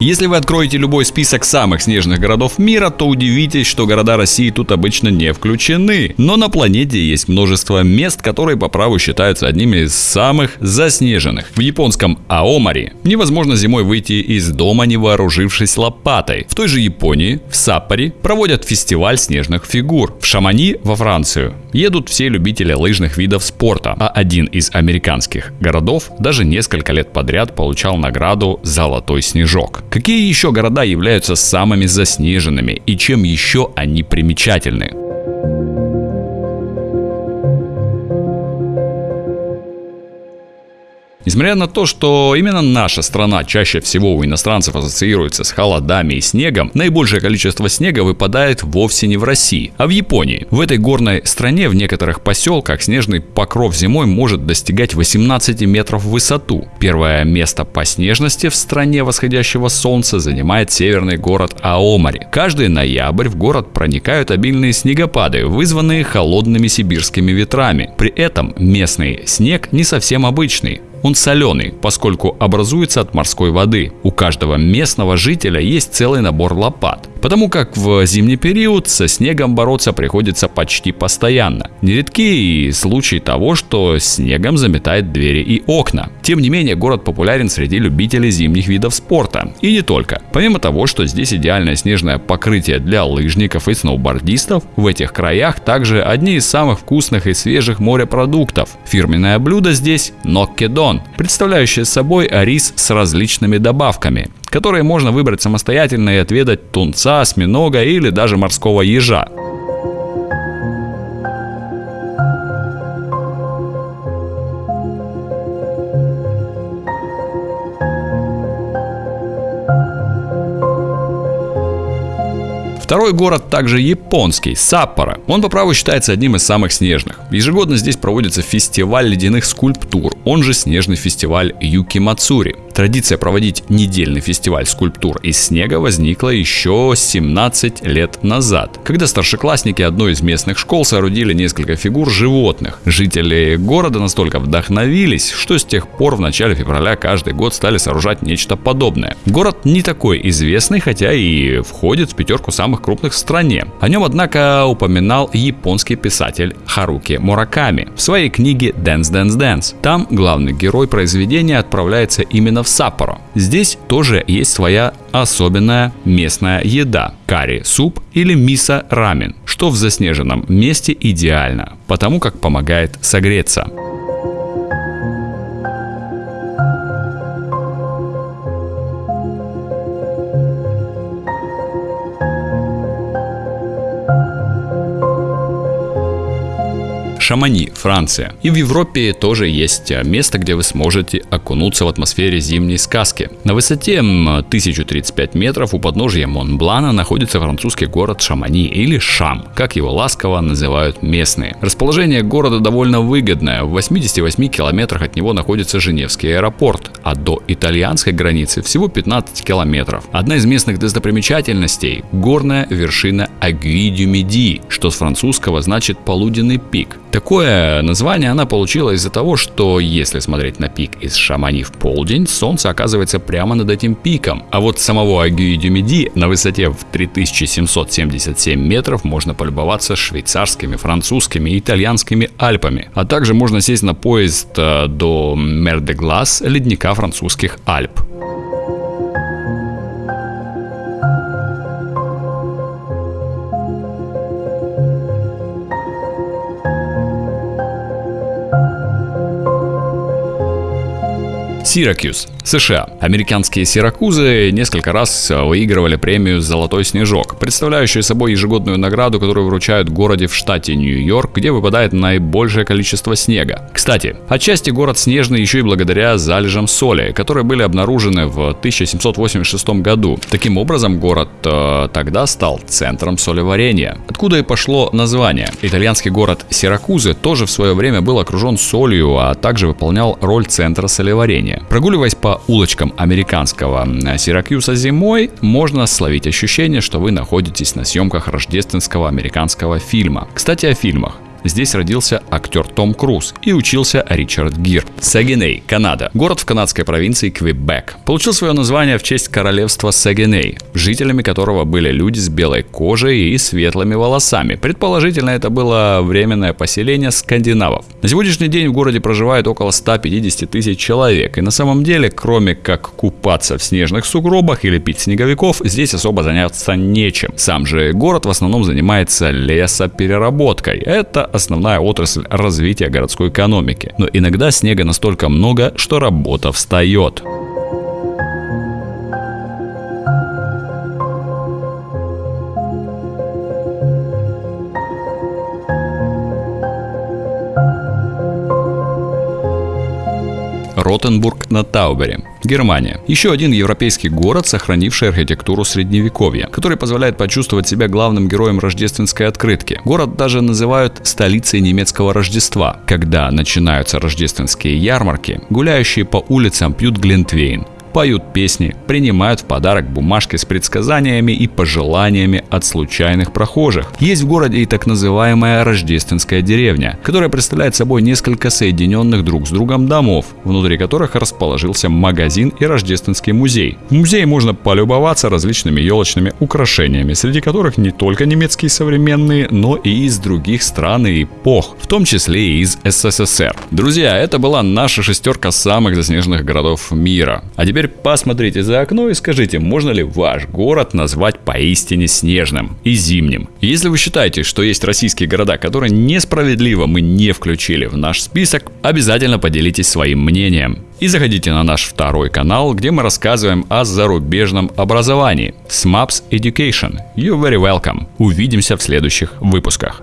Если вы откроете любой список самых снежных городов мира, то удивитесь, что города России тут обычно не включены. Но на планете есть множество мест, которые по праву считаются одними из самых заснеженных. В японском Аомари невозможно зимой выйти из дома, не вооружившись лопатой. В той же Японии, в Саппоре, проводят фестиваль снежных фигур. В Шамани, во Францию, едут все любители лыжных видов спорта, а один из американских городов даже несколько лет подряд получал награду «Золотой снежок». Какие еще города являются самыми заснеженными и чем еще они примечательны? Несмотря на то, что именно наша страна чаще всего у иностранцев ассоциируется с холодами и снегом, наибольшее количество снега выпадает вовсе не в России, а в Японии. В этой горной стране в некоторых поселках снежный покров зимой может достигать 18 метров в высоту. Первое место по снежности в стране восходящего солнца занимает северный город Аомари. Каждый ноябрь в город проникают обильные снегопады, вызванные холодными сибирскими ветрами. При этом местный снег не совсем обычный. Он соленый, поскольку образуется от морской воды. У каждого местного жителя есть целый набор лопат. Потому как в зимний период со снегом бороться приходится почти постоянно. Нередки и случаи того, что снегом заметает двери и окна. Тем не менее, город популярен среди любителей зимних видов спорта. И не только. Помимо того, что здесь идеальное снежное покрытие для лыжников и сноубордистов, в этих краях также одни из самых вкусных и свежих морепродуктов. Фирменное блюдо здесь – ноккедон, представляющее собой рис с различными добавками которые можно выбрать самостоятельно и отведать тунца, осьминога или даже морского ежа. Второй город также японский, Саппоро. Он по праву считается одним из самых снежных. Ежегодно здесь проводится фестиваль ледяных скульптур, он же снежный фестиваль Юки Мацури. Традиция проводить недельный фестиваль скульптур из снега возникла еще 17 лет назад, когда старшеклассники одной из местных школ соорудили несколько фигур животных. Жители города настолько вдохновились, что с тех пор в начале февраля каждый год стали сооружать нечто подобное. Город не такой известный, хотя и входит в пятерку самых крупных в стране. О нем, однако, упоминал японский писатель Харуки Мураками в своей книге Dance Dance Dance. Там главный герой произведения отправляется именно в Саппоро. Здесь тоже есть своя особенная местная еда – карри-суп или мисо-рамен, что в заснеженном месте идеально, потому как помогает согреться. Шамани, Франция. И в Европе тоже есть а, место, где вы сможете окунуться в атмосфере зимней сказки. На высоте 1035 метров у подножия Монблана находится французский город Шамани или Шам, как его ласково называют местные. Расположение города довольно выгодное. В 88 километрах от него находится Женевский аэропорт, а до итальянской границы всего 15 километров. Одна из местных достопримечательностей – горная вершина Агюи-дю-Меди, что с французского значит полуденный пик. Такое название она получила из-за того, что если смотреть на пик из Шамани в полдень, солнце оказывается прямо над этим пиком. А вот самого Агюи-Дюмеди на высоте в 3777 метров можно полюбоваться швейцарскими, французскими и итальянскими Альпами. А также можно сесть на поезд э, до Мер-де-Глас, ледника французских Альп. Syracuse США. Американские Сиракузы несколько раз выигрывали премию «Золотой снежок», представляющую собой ежегодную награду, которую вручают городе в штате Нью-Йорк, где выпадает наибольшее количество снега. Кстати, отчасти город снежный еще и благодаря залежам соли, которые были обнаружены в 1786 году. Таким образом, город э, тогда стал центром солеварения, откуда и пошло название. Итальянский город Сиракузы тоже в свое время был окружен солью, а также выполнял роль центра солеварения. Прогуливаясь по улочкам американского Сиракьюса зимой можно словить ощущение, что вы находитесь на съемках рождественского американского фильма. Кстати, о фильмах. Здесь родился актер Том Круз и учился Ричард Гир. Сагиней, Канада. Город в канадской провинции Квебек. Получил свое название в честь королевства Сагиней, жителями которого были люди с белой кожей и светлыми волосами. Предположительно, это было временное поселение скандинавов. На сегодняшний день в городе проживает около 150 тысяч человек. И на самом деле, кроме как купаться в снежных сугробах или пить снеговиков, здесь особо заняться нечем. Сам же город в основном занимается лесопереработкой. Это основная отрасль развития городской экономики. Но иногда снега настолько много, что работа встает. Ротенбург на Таубере, Германия. Еще один европейский город, сохранивший архитектуру средневековья, который позволяет почувствовать себя главным героем рождественской открытки. Город даже называют столицей немецкого Рождества. Когда начинаются рождественские ярмарки, гуляющие по улицам пьют глинтвейн, поют песни, принимают в подарок бумажки с предсказаниями и пожеланиями от случайных прохожих. Есть в городе и так называемая рождественская деревня, которая представляет собой несколько соединенных друг с другом домов, внутри которых расположился магазин и рождественский музей. В музее можно полюбоваться различными елочными украшениями, среди которых не только немецкие современные, но и из других стран и эпох, в том числе и из СССР. Друзья, это была наша шестерка самых заснеженных городов мира. А теперь теперь посмотрите за окно и скажите, можно ли ваш город назвать поистине снежным и зимним. Если вы считаете, что есть российские города, которые несправедливо мы не включили в наш список, обязательно поделитесь своим мнением. И заходите на наш второй канал, где мы рассказываем о зарубежном образовании. SMAPS Education. You're very welcome. Увидимся в следующих выпусках.